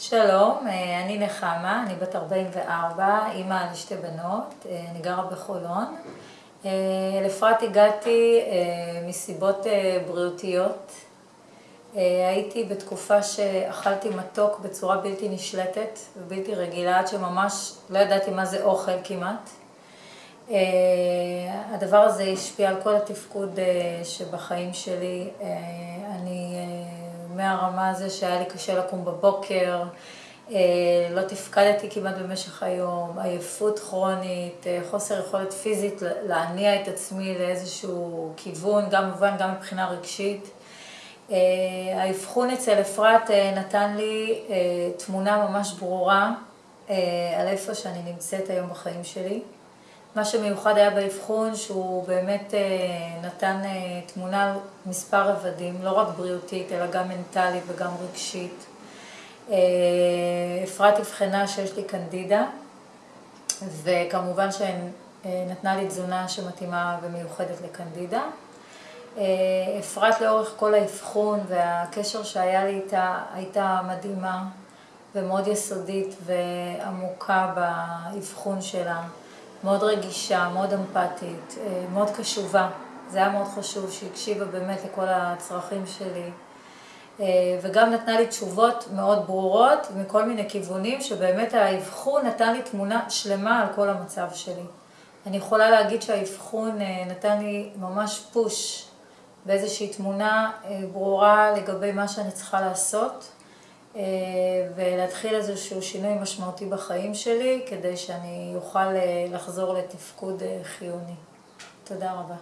שלום, אני נחמה, אני בת 44, אימא לשתי בנות, אני גרה בחולון. לאפרת הגעתי מסיבות בריאותיות. הייתי בתקופה שאכלתי מתוק בצורה בלתי נשלטת ובלתי רגילה, עד שממש לא ידעתי מה זה אוכל כמעט. הדבר הזה השפיע על כל התפקוד שבחיים שלי. אני, מהרמה הזו שהיה לי קשה לקום בבוקר, לא תפקדתי כמעט במשך היום, עייפות כרונית, חוסר יכולת פיזית להניע את עצמי לאיזשהו כיוון, גם מובן, גם מבחינה רגשית. האבחון אצל אפרת נתן לי תמונה ממש ברורה על איפה שאני נמצאת היום בחיים שלי. מה שמיוחד היה באבחון שהוא באמת נתן תמונה על מספר רבדים, לא רק בריאותית אלא גם מנטלית וגם רגשית. אפרת אבחנה שיש לי קנדידה וכמובן שנתנה לי תזונה שמתאימה ומיוחדת לקנדידה. אפרת לאורך כל האבחון והקשר שהיה לי איתה הייתה מדהימה ומאוד יסודית ועמוקה באבחון שלה. מאוד רגישה, מאוד אמפתית, מאוד קשובה. זה היה מאוד חשוב שהיא הקשיבה באמת לכל הצרכים שלי. וגם נתנה לי תשובות מאוד ברורות מכל מיני כיוונים שבאמת האבחון נתן לי תמונה שלמה על כל המצב שלי. אני יכולה להגיד שהאבחון נתן לי ממש פוש באיזושהי תמונה ברורה לגבי מה שאני צריכה לעשות ולהתחיל איזשהו שינוי משמעותי בחיים שלי כדי שאני אוכל לחזור לתפקוד חיוני. תודה רבה.